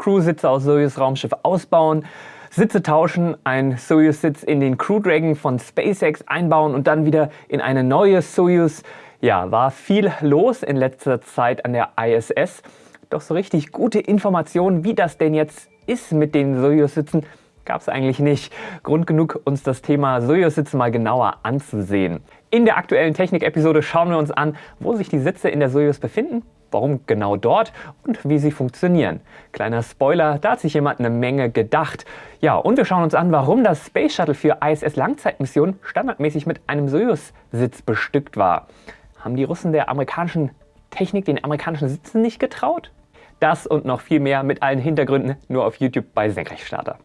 Crew-Sitze aus Soyuz-Raumschiff ausbauen, Sitze tauschen, ein Soyuz-Sitz in den Crew Dragon von SpaceX einbauen und dann wieder in eine neue Soyuz. Ja, war viel los in letzter Zeit an der ISS. Doch so richtig gute Informationen, wie das denn jetzt ist mit den Soyuz-Sitzen, gab es eigentlich nicht. Grund genug, uns das Thema Soyuz-Sitze mal genauer anzusehen. In der aktuellen Technik-Episode schauen wir uns an, wo sich die Sitze in der Soyuz befinden, warum genau dort und wie sie funktionieren. Kleiner Spoiler, da hat sich jemand eine Menge gedacht. Ja, und wir schauen uns an, warum das Space Shuttle für ISS-Langzeitmissionen standardmäßig mit einem Soyuz-Sitz bestückt war. Haben die Russen der amerikanischen Technik, den amerikanischen Sitzen nicht getraut? Das und noch viel mehr mit allen Hintergründen nur auf YouTube bei Senkrechtstarter.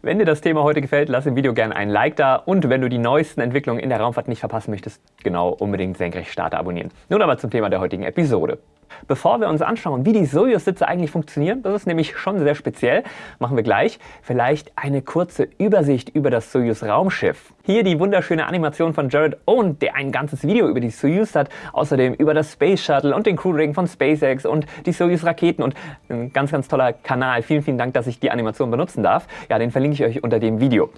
Wenn dir das Thema heute gefällt, lass im Video gerne ein Like da und wenn du die neuesten Entwicklungen in der Raumfahrt nicht verpassen möchtest, genau unbedingt Senkrechtstarter abonnieren. Nun aber zum Thema der heutigen Episode. Bevor wir uns anschauen, wie die Soyuz-Sitze eigentlich funktionieren, das ist nämlich schon sehr speziell, machen wir gleich vielleicht eine kurze Übersicht über das Soyuz-Raumschiff. Hier die wunderschöne Animation von Jared Owen, der ein ganzes Video über die Soyuz hat, außerdem über das Space Shuttle und den Crew Dragon von SpaceX und die Soyuz-Raketen und ein ganz, ganz toller Kanal. Vielen, vielen Dank, dass ich die Animation benutzen darf. Ja, den verlinke ich euch unter dem Video.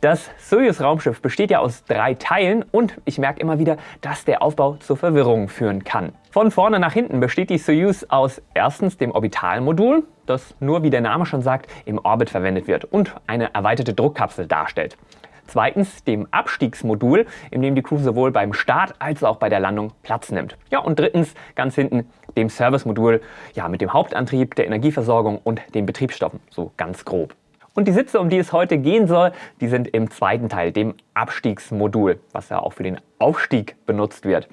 Das Soyuz-Raumschiff besteht ja aus drei Teilen und ich merke immer wieder, dass der Aufbau zur Verwirrung führen kann. Von vorne nach hinten besteht die Soyuz aus erstens dem Orbitalmodul, das nur wie der Name schon sagt im Orbit verwendet wird und eine erweiterte Druckkapsel darstellt. Zweitens dem Abstiegsmodul, in dem die Crew sowohl beim Start als auch bei der Landung Platz nimmt. Ja, und drittens ganz hinten dem Servicemodul, ja, mit dem Hauptantrieb, der Energieversorgung und den Betriebsstoffen, so ganz grob. Und die Sitze, um die es heute gehen soll, die sind im zweiten Teil, dem Abstiegsmodul, was ja auch für den Aufstieg benutzt wird.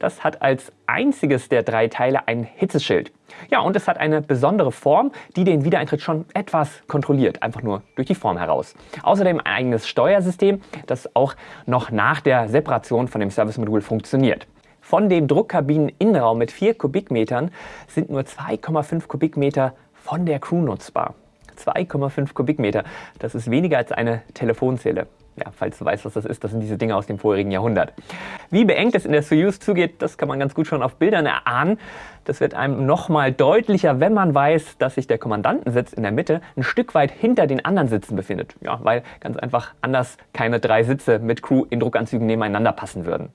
Das hat als einziges der drei Teile ein Hitzeschild. Ja, und es hat eine besondere Form, die den Wiedereintritt schon etwas kontrolliert, einfach nur durch die Form heraus. Außerdem ein eigenes Steuersystem, das auch noch nach der Separation von dem Servicemodul funktioniert. Von dem Druckkabineninnenraum mit 4 Kubikmetern sind nur 2,5 Kubikmeter von der Crew nutzbar. 2,5 Kubikmeter. Das ist weniger als eine Telefonzelle. Ja, falls du weißt, was das ist, das sind diese Dinge aus dem vorherigen Jahrhundert. Wie beengt es in der Soyuz zugeht, das kann man ganz gut schon auf Bildern erahnen. Das wird einem nochmal deutlicher, wenn man weiß, dass sich der Kommandantensitz in der Mitte ein Stück weit hinter den anderen Sitzen befindet. Ja, weil ganz einfach anders keine drei Sitze mit Crew in Druckanzügen nebeneinander passen würden.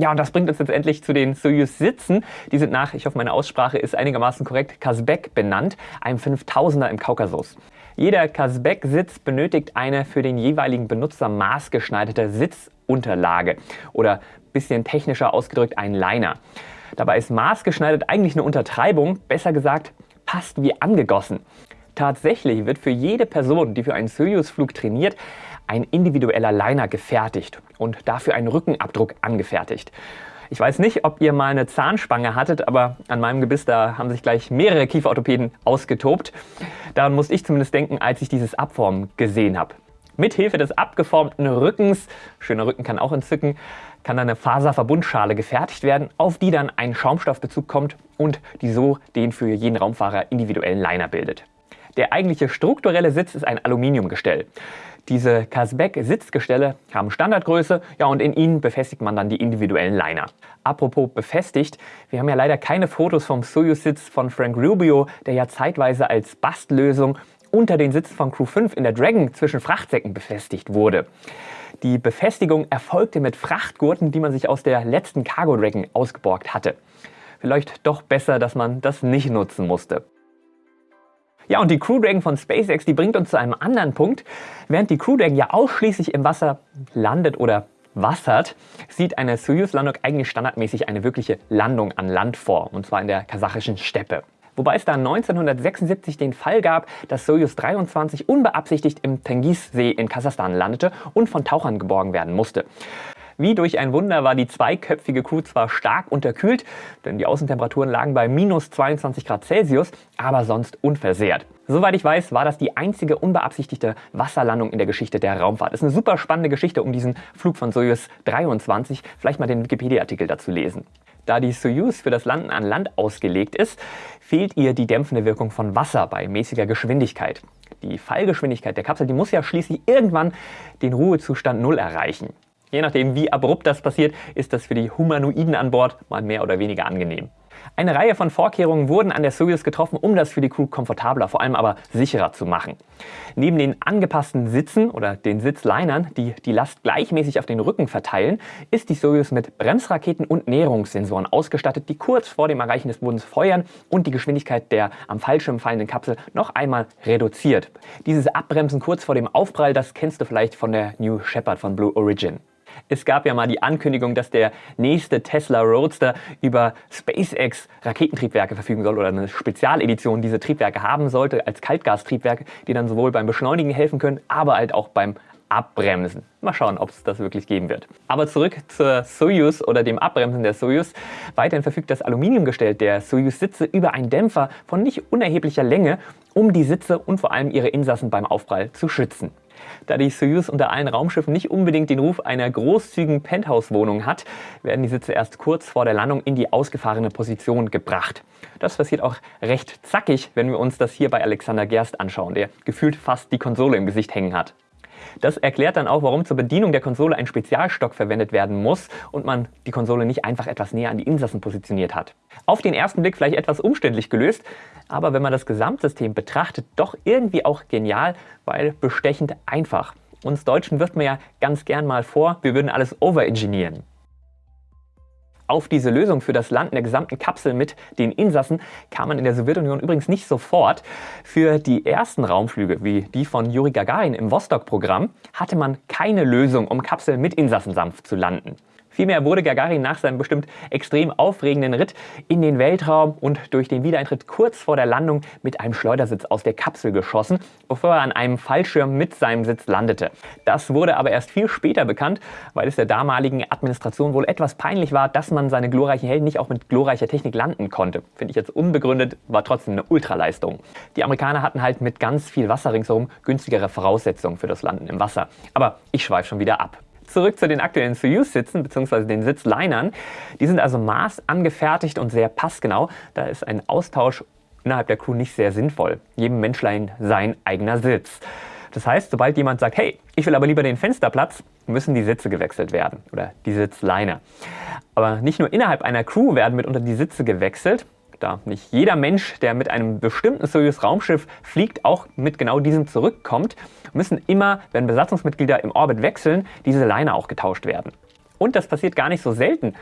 Ja, und das bringt uns letztendlich zu den Soyuz-Sitzen. Die sind nach, ich hoffe meine Aussprache ist einigermaßen korrekt, Kasbek benannt, einem 5000er im Kaukasus. Jeder Kasbek-Sitz benötigt eine für den jeweiligen Benutzer maßgeschneiderte Sitzunterlage oder bisschen technischer ausgedrückt ein Liner. Dabei ist maßgeschneidert eigentlich eine Untertreibung, besser gesagt passt wie angegossen. Tatsächlich wird für jede Person, die für einen Soyuz-Flug trainiert, ein individueller Liner gefertigt und dafür einen Rückenabdruck angefertigt. Ich weiß nicht, ob ihr mal eine Zahnspange hattet, aber an meinem Gebiss, da haben sich gleich mehrere Kieferorthopäden ausgetobt. Daran muss ich zumindest denken, als ich dieses Abformen gesehen habe. Mithilfe des abgeformten Rückens, schöner Rücken kann auch entzücken, kann dann eine Faserverbundschale gefertigt werden, auf die dann ein Schaumstoffbezug kommt und die so den für jeden Raumfahrer individuellen Liner bildet. Der eigentliche strukturelle Sitz ist ein Aluminiumgestell. Diese Kasbek-Sitzgestelle haben Standardgröße ja, und in ihnen befestigt man dann die individuellen Liner. Apropos befestigt, wir haben ja leider keine Fotos vom Soyuz-Sitz von Frank Rubio, der ja zeitweise als Bastlösung unter den Sitzen von Crew 5 in der Dragon zwischen Frachtsäcken befestigt wurde. Die Befestigung erfolgte mit Frachtgurten, die man sich aus der letzten Cargo Dragon ausgeborgt hatte. Vielleicht doch besser, dass man das nicht nutzen musste. Ja, und die Crew Dragon von SpaceX, die bringt uns zu einem anderen Punkt. Während die Crew Dragon ja ausschließlich im Wasser landet oder wassert, sieht eine Soyuz-Landung eigentlich standardmäßig eine wirkliche Landung an Land vor, und zwar in der kasachischen Steppe. Wobei es da 1976 den Fall gab, dass Soyuz 23 unbeabsichtigt im Tengiz-See in Kasachstan landete und von Tauchern geborgen werden musste. Wie durch ein Wunder war die zweiköpfige Crew zwar stark unterkühlt, denn die Außentemperaturen lagen bei minus 22 Grad Celsius, aber sonst unversehrt. Soweit ich weiß, war das die einzige unbeabsichtigte Wasserlandung in der Geschichte der Raumfahrt. Ist eine super spannende Geschichte um diesen Flug von Soyuz 23. Vielleicht mal den Wikipedia-Artikel dazu lesen. Da die Soyuz für das Landen an Land ausgelegt ist, fehlt ihr die dämpfende Wirkung von Wasser bei mäßiger Geschwindigkeit. Die Fallgeschwindigkeit der Kapsel die muss ja schließlich irgendwann den Ruhezustand Null erreichen. Je nachdem, wie abrupt das passiert, ist das für die Humanoiden an Bord mal mehr oder weniger angenehm. Eine Reihe von Vorkehrungen wurden an der Soyuz getroffen, um das für die Crew komfortabler, vor allem aber sicherer zu machen. Neben den angepassten Sitzen oder den Sitzlinern, die die Last gleichmäßig auf den Rücken verteilen, ist die Soyuz mit Bremsraketen und Näherungssensoren ausgestattet, die kurz vor dem Erreichen des Bodens feuern und die Geschwindigkeit der am Fallschirm fallenden Kapsel noch einmal reduziert. Dieses Abbremsen kurz vor dem Aufprall, das kennst du vielleicht von der New Shepard von Blue Origin. Es gab ja mal die Ankündigung, dass der nächste Tesla Roadster über SpaceX Raketentriebwerke verfügen soll oder eine Spezialedition diese Triebwerke haben sollte als Kaltgastriebwerke, die dann sowohl beim Beschleunigen helfen können, aber halt auch beim Abbremsen. Mal schauen, ob es das wirklich geben wird. Aber zurück zur Soyuz oder dem Abbremsen der Soyuz. Weiterhin verfügt das Aluminiumgestell der Soyuz-Sitze über einen Dämpfer von nicht unerheblicher Länge, um die Sitze und vor allem ihre Insassen beim Aufprall zu schützen. Da die Soyuz unter allen Raumschiffen nicht unbedingt den Ruf einer großzügigen Penthouse-Wohnung hat, werden die Sitze erst kurz vor der Landung in die ausgefahrene Position gebracht. Das passiert auch recht zackig, wenn wir uns das hier bei Alexander Gerst anschauen, der gefühlt fast die Konsole im Gesicht hängen hat. Das erklärt dann auch, warum zur Bedienung der Konsole ein Spezialstock verwendet werden muss und man die Konsole nicht einfach etwas näher an die Insassen positioniert hat. Auf den ersten Blick vielleicht etwas umständlich gelöst, aber wenn man das Gesamtsystem betrachtet, doch irgendwie auch genial, weil bestechend einfach. Uns Deutschen wirft man ja ganz gern mal vor, wir würden alles overengineeren. Auf diese Lösung für das Landen der gesamten Kapsel mit den Insassen kam man in der Sowjetunion übrigens nicht sofort. Für die ersten Raumflüge, wie die von Juri Gagarin im Vostok-Programm, hatte man keine Lösung, um Kapseln mit Insassen sanft zu landen. Vielmehr wurde Gagarin nach seinem bestimmt extrem aufregenden Ritt in den Weltraum und durch den Wiedereintritt kurz vor der Landung mit einem Schleudersitz aus der Kapsel geschossen, bevor er an einem Fallschirm mit seinem Sitz landete. Das wurde aber erst viel später bekannt, weil es der damaligen Administration wohl etwas peinlich war, dass man seine glorreichen Helden nicht auch mit glorreicher Technik landen konnte. Finde ich jetzt unbegründet, war trotzdem eine Ultraleistung. Die Amerikaner hatten halt mit ganz viel Wasser ringsherum günstigere Voraussetzungen für das Landen im Wasser. Aber ich schweife schon wieder ab. Zurück zu den aktuellen Soyuz-Sitzen bzw. den Sitzlinern. Die sind also maßangefertigt und sehr passgenau. Da ist ein Austausch innerhalb der Crew nicht sehr sinnvoll. Jedem Menschlein sein eigener Sitz. Das heißt, sobald jemand sagt, hey, ich will aber lieber den Fensterplatz, müssen die Sitze gewechselt werden oder die Sitzleine. Aber nicht nur innerhalb einer Crew werden mitunter die Sitze gewechselt, da nicht jeder Mensch, der mit einem bestimmten Soyuz-Raumschiff fliegt, auch mit genau diesem zurückkommt, müssen immer, wenn Besatzungsmitglieder im Orbit wechseln, diese Leine auch getauscht werden. Und das passiert gar nicht so selten.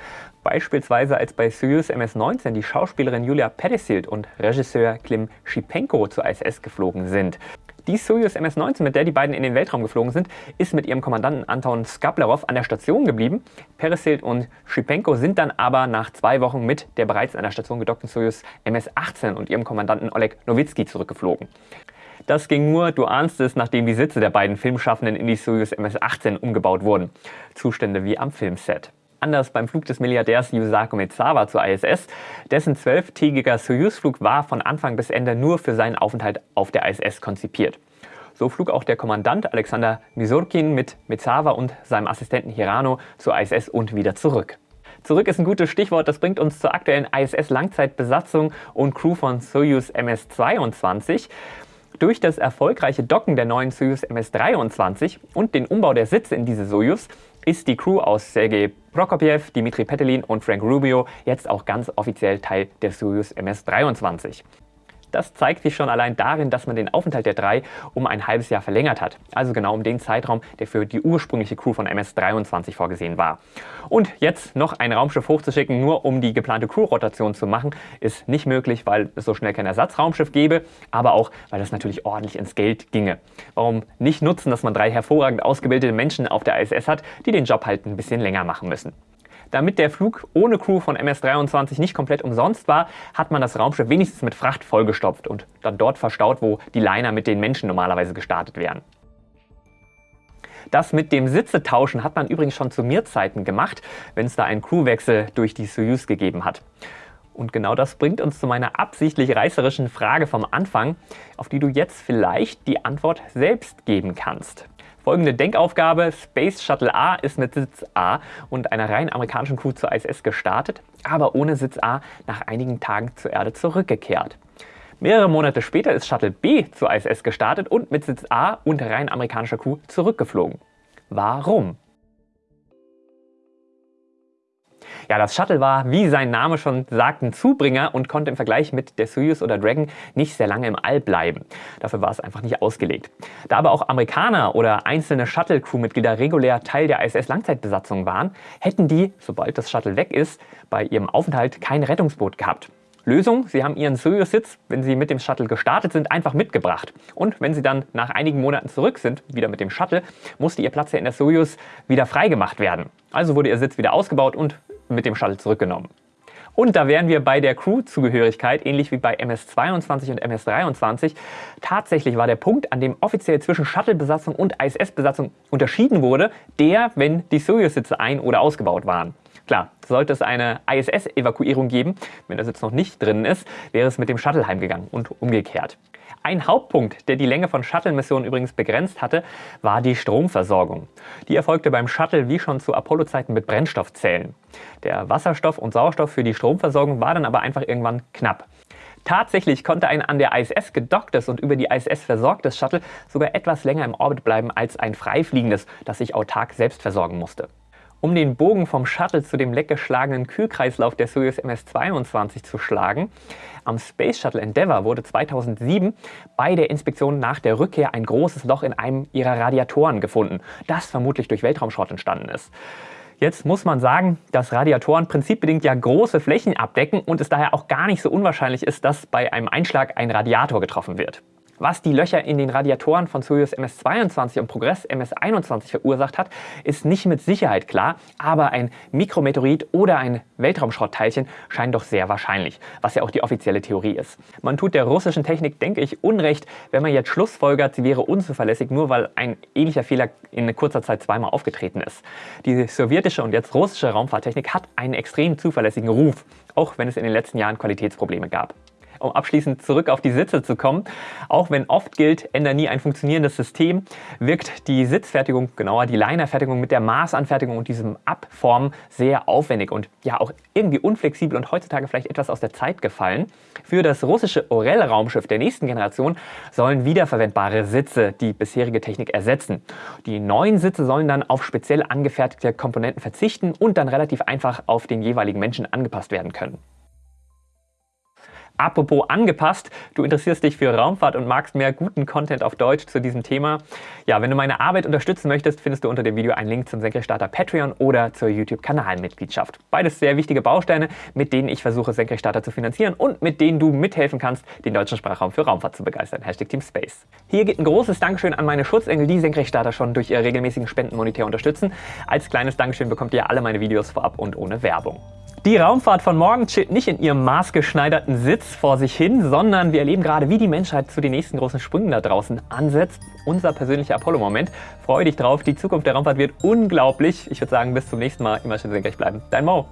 Beispielsweise als bei Soyuz MS-19 die Schauspielerin Julia Pettissild und Regisseur Klim Schipenko zur ISS geflogen sind. Die Soyuz MS-19, mit der die beiden in den Weltraum geflogen sind, ist mit ihrem Kommandanten Anton Skablerov an der Station geblieben. Peresild und Schipenko sind dann aber nach zwei Wochen mit der bereits an der Station gedockten Soyuz MS-18 und ihrem Kommandanten Oleg Nowitzki zurückgeflogen. Das ging nur, du ahnst es, nachdem die Sitze der beiden Filmschaffenden in die Soyuz MS-18 umgebaut wurden. Zustände wie am Filmset anders beim Flug des Milliardärs Yusaku Mitsawa zur ISS. Dessen zwölftägiger Soyuz-Flug war von Anfang bis Ende nur für seinen Aufenthalt auf der ISS konzipiert. So flog auch der Kommandant Alexander Misurkin mit Mitsawa und seinem Assistenten Hirano zur ISS und wieder zurück. Zurück ist ein gutes Stichwort, das bringt uns zur aktuellen ISS-Langzeitbesatzung und Crew von Soyuz MS-22. Durch das erfolgreiche Docken der neuen Soyuz MS-23 und den Umbau der Sitze in diese Soyuz ist die Crew aus Sergei Prokopjew, Dimitri Petelin und Frank Rubio jetzt auch ganz offiziell Teil der Soyuz MS-23. Das zeigt sich schon allein darin, dass man den Aufenthalt der drei um ein halbes Jahr verlängert hat. Also genau um den Zeitraum, der für die ursprüngliche Crew von MS-23 vorgesehen war. Und jetzt noch ein Raumschiff hochzuschicken, nur um die geplante Crew-Rotation zu machen, ist nicht möglich, weil es so schnell kein Ersatzraumschiff gäbe, aber auch, weil das natürlich ordentlich ins Geld ginge. Warum nicht nutzen, dass man drei hervorragend ausgebildete Menschen auf der ISS hat, die den Job halt ein bisschen länger machen müssen. Damit der Flug ohne Crew von MS-23 nicht komplett umsonst war, hat man das Raumschiff wenigstens mit Fracht vollgestopft und dann dort verstaut, wo die Liner mit den Menschen normalerweise gestartet wären. Das mit dem Sitzetauschen hat man übrigens schon zu Mir-Zeiten gemacht, wenn es da einen Crewwechsel durch die Soyuz gegeben hat. Und genau das bringt uns zu meiner absichtlich reißerischen Frage vom Anfang, auf die du jetzt vielleicht die Antwort selbst geben kannst. Folgende Denkaufgabe. Space Shuttle A ist mit Sitz A und einer rein amerikanischen Crew zur ISS gestartet, aber ohne Sitz A nach einigen Tagen zur Erde zurückgekehrt. Mehrere Monate später ist Shuttle B zur ISS gestartet und mit Sitz A und rein amerikanischer Crew zurückgeflogen. Warum? Ja, das Shuttle war, wie sein Name schon sagt, ein Zubringer und konnte im Vergleich mit der Soyuz oder Dragon nicht sehr lange im All bleiben. Dafür war es einfach nicht ausgelegt. Da aber auch Amerikaner oder einzelne Shuttle-Crewmitglieder regulär Teil der ISS-Langzeitbesatzung waren, hätten die, sobald das Shuttle weg ist, bei ihrem Aufenthalt kein Rettungsboot gehabt. Lösung, Sie haben Ihren Soyuz-Sitz, wenn Sie mit dem Shuttle gestartet sind, einfach mitgebracht. Und wenn Sie dann nach einigen Monaten zurück sind, wieder mit dem Shuttle, musste Ihr Platz ja in der Soyuz wieder freigemacht werden. Also wurde Ihr Sitz wieder ausgebaut und mit dem Shuttle zurückgenommen. Und da wären wir bei der Crew-Zugehörigkeit, ähnlich wie bei MS-22 und MS-23. Tatsächlich war der Punkt, an dem offiziell zwischen Shuttle-Besatzung und ISS-Besatzung unterschieden wurde, der, wenn die Soyuz-Sitze ein- oder ausgebaut waren. Klar, sollte es eine ISS-Evakuierung geben, wenn der Sitz noch nicht drin ist, wäre es mit dem Shuttle heimgegangen und umgekehrt. Ein Hauptpunkt, der die Länge von Shuttle-Missionen übrigens begrenzt hatte, war die Stromversorgung. Die erfolgte beim Shuttle wie schon zu Apollo-Zeiten mit Brennstoffzellen. Der Wasserstoff und Sauerstoff für die Stromversorgung war dann aber einfach irgendwann knapp. Tatsächlich konnte ein an der ISS gedocktes und über die ISS versorgtes Shuttle sogar etwas länger im Orbit bleiben als ein freifliegendes, das sich autark selbst versorgen musste. Um den Bogen vom Shuttle zu dem leckgeschlagenen Kühlkreislauf der Soyuz MS-22 zu schlagen, am Space Shuttle Endeavour wurde 2007 bei der Inspektion nach der Rückkehr ein großes Loch in einem ihrer Radiatoren gefunden, das vermutlich durch Weltraumschrott entstanden ist. Jetzt muss man sagen, dass Radiatoren prinzipbedingt ja große Flächen abdecken und es daher auch gar nicht so unwahrscheinlich ist, dass bei einem Einschlag ein Radiator getroffen wird. Was die Löcher in den Radiatoren von Soyuz MS-22 und Progress MS-21 verursacht hat, ist nicht mit Sicherheit klar, aber ein Mikrometeorit oder ein Weltraumschrottteilchen scheint doch sehr wahrscheinlich, was ja auch die offizielle Theorie ist. Man tut der russischen Technik, denke ich, Unrecht, wenn man jetzt schlussfolgert, sie wäre unzuverlässig, nur weil ein ähnlicher Fehler in kurzer Zeit zweimal aufgetreten ist. Die sowjetische und jetzt russische Raumfahrttechnik hat einen extrem zuverlässigen Ruf, auch wenn es in den letzten Jahren Qualitätsprobleme gab um abschließend zurück auf die Sitze zu kommen. Auch wenn oft gilt, änder nie ein funktionierendes System, wirkt die Sitzfertigung, genauer die Linerfertigung mit der Maßanfertigung und diesem Abformen sehr aufwendig und ja auch irgendwie unflexibel und heutzutage vielleicht etwas aus der Zeit gefallen. Für das russische Orel-Raumschiff der nächsten Generation sollen wiederverwendbare Sitze die bisherige Technik ersetzen. Die neuen Sitze sollen dann auf speziell angefertigte Komponenten verzichten und dann relativ einfach auf den jeweiligen Menschen angepasst werden können. Apropos angepasst, du interessierst dich für Raumfahrt und magst mehr guten Content auf Deutsch zu diesem Thema. Ja, wenn du meine Arbeit unterstützen möchtest, findest du unter dem Video einen Link zum Senkrechtstarter Patreon oder zur YouTube-Kanalmitgliedschaft. Beides sehr wichtige Bausteine, mit denen ich versuche, Senkrechtstarter zu finanzieren und mit denen du mithelfen kannst, den deutschen Sprachraum für Raumfahrt zu begeistern. Hashtag Team Space. Hier geht ein großes Dankeschön an meine Schutzengel, die Senkrechtstarter schon durch ihre regelmäßigen Spenden monetär unterstützen. Als kleines Dankeschön bekommt ihr alle meine Videos vorab und ohne Werbung. Die Raumfahrt von morgen chillt nicht in ihrem maßgeschneiderten Sitz vor sich hin, sondern wir erleben gerade, wie die Menschheit zu den nächsten großen Sprüngen da draußen ansetzt. Unser persönlicher Apollo-Moment. Freue dich drauf, die Zukunft der Raumfahrt wird unglaublich. Ich würde sagen, bis zum nächsten Mal. Immer schön senkrecht bleiben. Dein Mo.